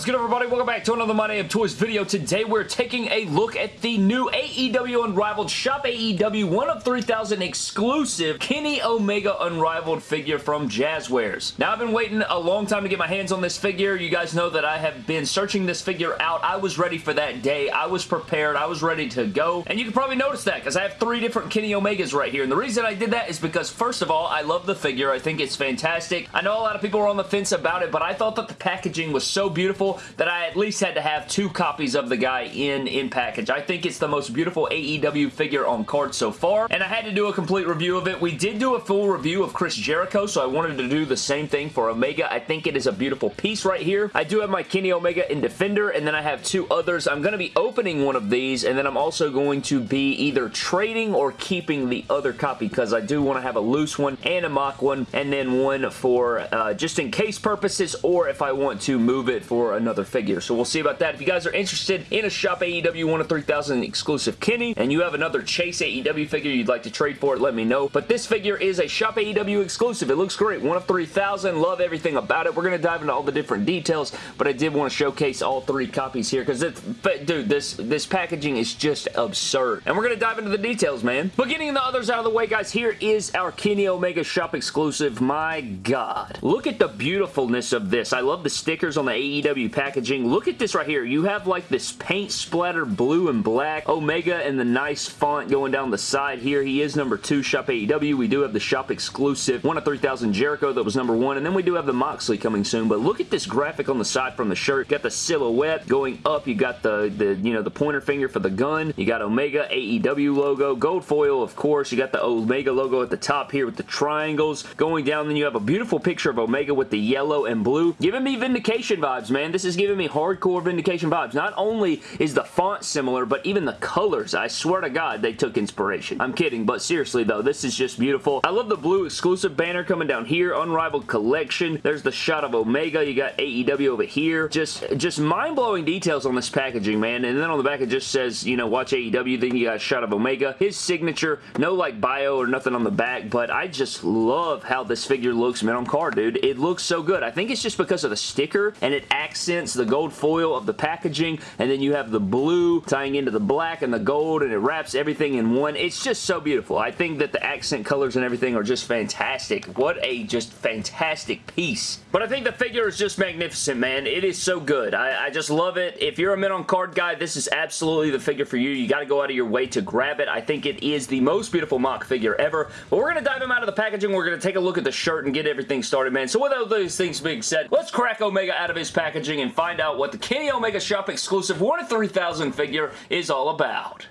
What's good everybody? Welcome back to another My of Toys video. Today we're taking a look at the new AEW Unrivaled Shop AEW 1 of 3000 exclusive Kenny Omega Unrivaled figure from Jazwares. Now I've been waiting a long time to get my hands on this figure. You guys know that I have been searching this figure out. I was ready for that day. I was prepared. I was ready to go. And you can probably notice that because I have three different Kenny Omegas right here. And the reason I did that is because first of all, I love the figure. I think it's fantastic. I know a lot of people are on the fence about it, but I thought that the packaging was so beautiful that I at least had to have two copies of the guy in, in package. I think it's the most beautiful AEW figure on card so far, and I had to do a complete review of it. We did do a full review of Chris Jericho, so I wanted to do the same thing for Omega. I think it is a beautiful piece right here. I do have my Kenny Omega in Defender, and then I have two others. I'm going to be opening one of these, and then I'm also going to be either trading or keeping the other copy because I do want to have a loose one and a mock one, and then one for uh, just in case purposes, or if I want to move it for another figure. So we'll see about that. If you guys are interested in a Shop AEW 1 of 3000 exclusive Kenny and you have another Chase AEW figure you'd like to trade for it, let me know. But this figure is a Shop AEW exclusive. It looks great. 1 of 3000. Love everything about it. We're going to dive into all the different details, but I did want to showcase all three copies here because, dude, this, this packaging is just absurd. And we're going to dive into the details, man. But getting the others out of the way, guys, here is our Kenny Omega Shop exclusive. My God. Look at the beautifulness of this. I love the stickers on the AEW packaging. Look at this right here. You have like this paint splatter blue and black Omega and the nice font going down the side here. He is number two, Shop AEW. We do have the shop exclusive 1 of 3000 Jericho that was number one, and then we do have the Moxley coming soon, but look at this graphic on the side from the shirt. Got the silhouette going up. You got the, the, you know, the pointer finger for the gun. You got Omega AEW logo. Gold foil, of course. You got the Omega logo at the top here with the triangles. Going down, then you have a beautiful picture of Omega with the yellow and blue. Giving me Vindication vibes, man. This is giving me hardcore Vindication vibes. Not only is the font similar, but even the colors. I swear to God, they took inspiration. I'm kidding, but seriously though, this is just beautiful. I love the blue exclusive banner coming down here. Unrivaled Collection. There's the shot of Omega. You got AEW over here. Just, just mind-blowing details on this packaging, man. And then on the back, it just says, you know, watch AEW. Then you got a shot of Omega. His signature. No, like, bio or nothing on the back, but I just love how this figure looks, man, on card, dude. It looks so good. I think it's just because of the sticker, and it accents the gold foil of the packaging, and then you have the blue tying into the black and the gold, and it wraps everything in one. It's just so beautiful. I think that the accent colors and everything are just fantastic. What a just fantastic piece. But I think the figure is just magnificent, man. It is so good. I, I just love it. If you're a Mint on Card guy, this is absolutely the figure for you. You got to go out of your way to grab it. I think it is the most beautiful mock figure ever. But we're going to dive him out of the packaging. We're going to take a look at the shirt and get everything started, man. So with all those things being said, let's crack Omega out of his packaging and find out what the Kenny Omega Shop exclusive 1 of 3000 figure is all about.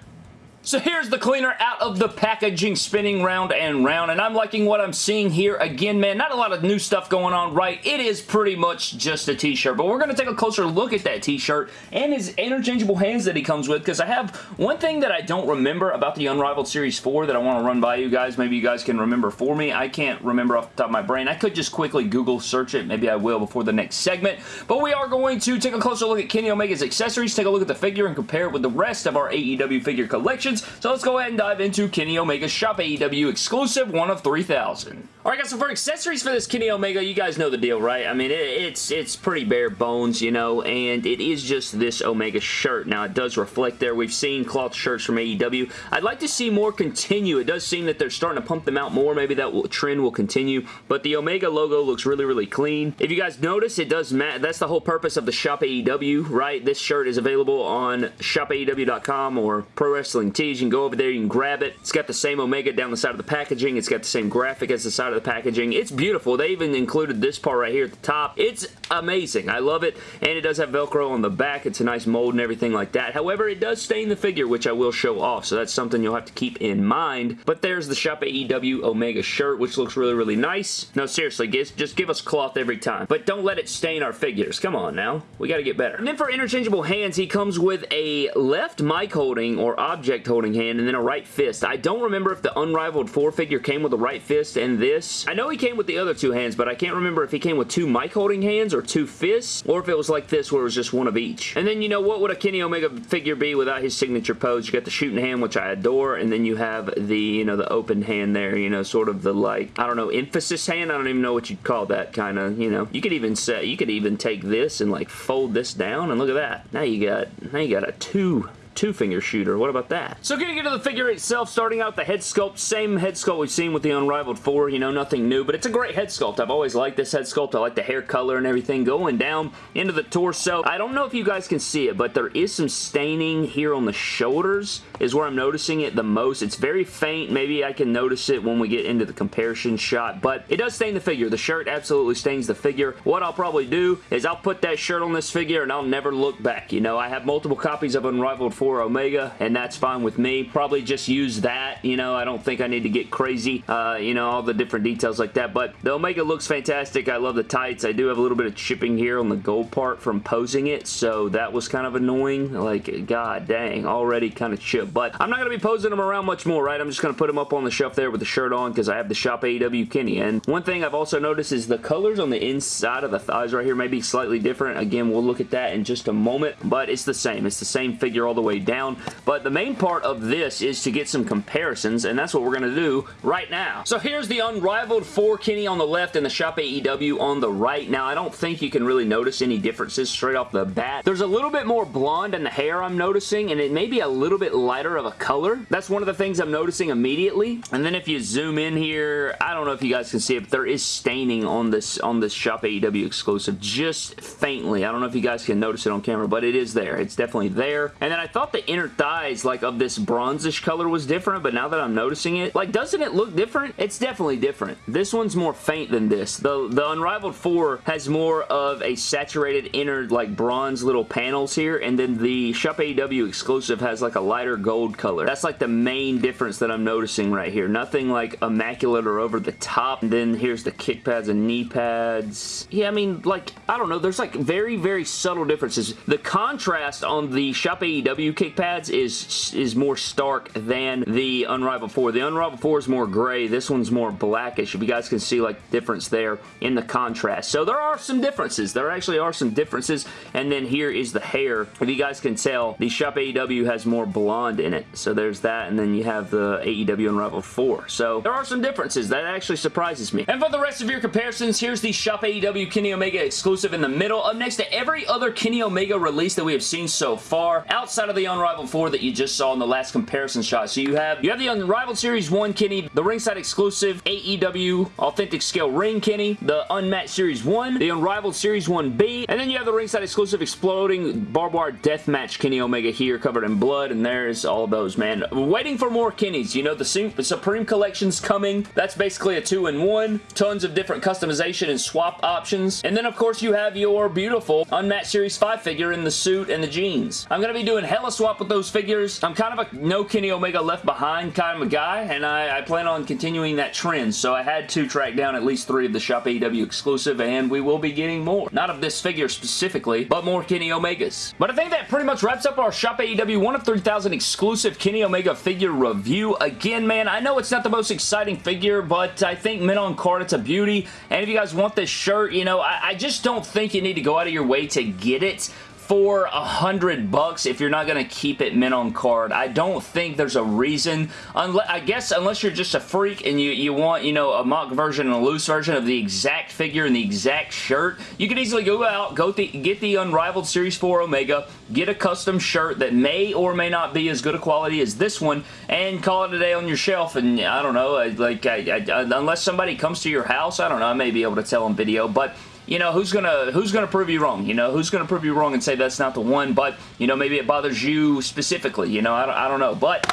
So here's the cleaner out of the packaging spinning round and round and I'm liking what I'm seeing here. Again, man, not a lot of new stuff going on, right? It is pretty much just a t-shirt, but we're going to take a closer look at that t-shirt and his interchangeable hands that he comes with because I have one thing that I don't remember about the Unrivaled Series 4 that I want to run by you guys. Maybe you guys can remember for me. I can't remember off the top of my brain. I could just quickly Google search it. Maybe I will before the next segment, but we are going to take a closer look at Kenny Omega's accessories, take a look at the figure and compare it with the rest of our AEW figure collections so let's go ahead and dive into Kenny Omega's Shop AEW exclusive 1 of 3000. Alright guys, so for accessories for this Kenny Omega, you guys know the deal, right? I mean, it, it's it's pretty bare bones, you know, and it is just this Omega shirt. Now, it does reflect there. We've seen cloth shirts from AEW. I'd like to see more continue. It does seem that they're starting to pump them out more. Maybe that will, trend will continue, but the Omega logo looks really, really clean. If you guys notice, it does match. That's the whole purpose of the Shop AEW, right? This shirt is available on shopaew.com or Pro Wrestling Tees. You can go over there, you can grab it. It's got the same Omega down the side of the packaging. It's got the same graphic as the side of the packaging. It's beautiful. They even included this part right here at the top. It's amazing. I love it, and it does have Velcro on the back. It's a nice mold and everything like that. However, it does stain the figure, which I will show off, so that's something you'll have to keep in mind. But there's the Shop AEW Omega shirt, which looks really, really nice. No, seriously, just give us cloth every time. But don't let it stain our figures. Come on now. We got to get better. And then for interchangeable hands, he comes with a left mic holding or object holding hand and then a right fist. I don't remember if the Unrivaled 4 figure came with a right fist and this this. I know he came with the other two hands, but I can't remember if he came with two mic holding hands or two fists, or if it was like this where it was just one of each. And then, you know, what would a Kenny Omega figure be without his signature pose? You got the shooting hand, which I adore, and then you have the, you know, the open hand there, you know, sort of the, like, I don't know, emphasis hand? I don't even know what you'd call that kind of, you know. You could even set, you could even take this and, like, fold this down, and look at that. Now you got, now you got a two two-finger shooter. What about that? So getting into the figure itself, starting out the head sculpt, same head sculpt we've seen with the Unrivaled 4, you know, nothing new, but it's a great head sculpt. I've always liked this head sculpt. I like the hair color and everything. Going down into the torso, I don't know if you guys can see it, but there is some staining here on the shoulders is where I'm noticing it the most. It's very faint. Maybe I can notice it when we get into the comparison shot, but it does stain the figure. The shirt absolutely stains the figure. What I'll probably do is I'll put that shirt on this figure and I'll never look back. You know, I have multiple copies of Unrivaled 4 Omega, and that's fine with me. Probably just use that, you know, I don't think I need to get crazy, uh, you know, all the different details like that, but the Omega looks fantastic. I love the tights. I do have a little bit of chipping here on the gold part from posing it, so that was kind of annoying. Like, god dang, already kind of chipped, but I'm not going to be posing them around much more, right? I'm just going to put them up on the shelf there with the shirt on because I have the Shop AEW Kenny, and one thing I've also noticed is the colors on the inside of the thighs right here may be slightly different. Again, we'll look at that in just a moment, but it's the same. It's the same figure all the way down. But the main part of this is to get some comparisons, and that's what we're going to do right now. So here's the Unrivaled 4 Kenny on the left and the Shop AEW on the right. Now, I don't think you can really notice any differences straight off the bat. There's a little bit more blonde in the hair I'm noticing, and it may be a little bit lighter of a color. That's one of the things I'm noticing immediately. And then if you zoom in here, I don't know if you guys can see it, but there is staining on this on this Shop AEW exclusive just faintly. I don't know if you guys can notice it on camera, but it is there. It's definitely there. And then I thought the inner thighs, like of this bronzish color was different, but now that I'm noticing it, like doesn't it look different? It's definitely different. This one's more faint than this. The, the Unrivaled 4 has more of a saturated inner like bronze little panels here, and then the Shop AEW exclusive has like a lighter gold color. That's like the main difference that I'm noticing right here. Nothing like immaculate or over the top. And then here's the kick pads and knee pads. Yeah, I mean, like, I don't know. There's like very, very subtle differences. The contrast on the Shop AEW kick pads is, is more stark than the Unrivaled 4. The Unrivaled 4 is more gray. This one's more blackish. If you guys can see like difference there in the contrast. So there are some differences. There actually are some differences. And then here is the hair. If you guys can tell, the Shop AEW has more blonde in it. So there's that. And then you have the AEW Unrivaled 4. So there are some differences. That actually surprises me. And for the rest of your comparisons, here's the Shop AEW Kenny Omega exclusive in the middle. Up next to every other Kenny Omega release that we have seen so far, outside of the Unrivaled 4 that you just saw in the last comparison shot. So you have you have the Unrivaled Series 1 Kenny, the ringside exclusive AEW Authentic Scale Ring Kenny, the Unmatched Series 1, the Unrivaled Series 1B, and then you have the ringside exclusive Exploding Barbed Wire Deathmatch Kenny Omega here covered in blood, and there's all those, man. Waiting for more Kennys. You know, the Supreme Collection's coming. That's basically a two-in-one. Tons of different customization and swap options. And then, of course, you have your beautiful Unmatched Series 5 figure in the suit and the jeans. I'm going to be doing hella swap with those figures. I'm kind of a no Kenny Omega left behind kind of a guy, and I, I plan on continuing that trend, so I had to track down at least three of the Shop AEW exclusive, and we will be getting more. Not of this figure specifically, but more Kenny Omegas. But I think that pretty much wraps up our Shop AEW 1 of 3000 exclusive Kenny Omega figure review. Again, man, I know it's not the most exciting figure, but I think mint on card, it's a beauty. And if you guys want this shirt, you know, I, I just don't think you need to go out of your way to get it for a hundred bucks if you're not going to keep it mint on card. I don't think there's a reason. Unless, I guess unless you're just a freak and you, you want, you know, a mock version and a loose version of the exact figure and the exact shirt, you can easily go out, go get the Unrivaled Series 4 Omega, get a custom shirt that may or may not be as good a quality as this one, and call it a day on your shelf. And I don't know, like, I, I, unless somebody comes to your house, I don't know, I may be able to tell on video, but you know, who's gonna who's gonna prove you wrong? You know, who's gonna prove you wrong and say that's not the one? But you know, maybe it bothers you specifically. You know, I don't, I don't know, but.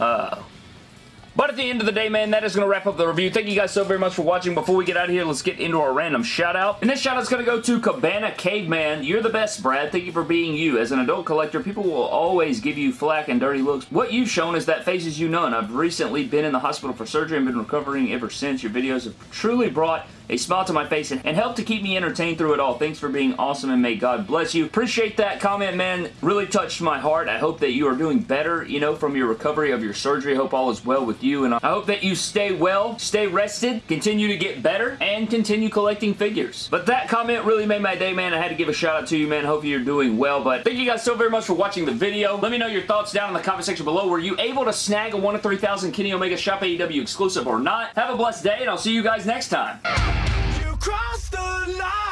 Uh, but at the end of the day, man, that is going to wrap up the review. Thank you guys so very much for watching. Before we get out of here, let's get into our random shout-out. And this shout-out is going to go to Cabana Caveman. You're the best, Brad. Thank you for being you. As an adult collector, people will always give you flack and dirty looks. What you've shown is that fazes you none. I've recently been in the hospital for surgery and been recovering ever since. Your videos have truly brought a smile to my face and, help to keep me entertained through it all. Thanks for being awesome and may God bless you. Appreciate that comment, man. Really touched my heart. I hope that you are doing better, you know, from your recovery of your surgery. I hope all is well with you, and I hope that you stay well, stay rested, continue to get better, and continue collecting figures. But that comment really made my day, man. I had to give a shout out to you, man. Hope you're doing well, but thank you guys so very much for watching the video. Let me know your thoughts down in the comment section below. Were you able to snag a 1 of 3000 Kenny Omega Shop AEW exclusive or not? Have a blessed day, and I'll see you guys next time cross the line.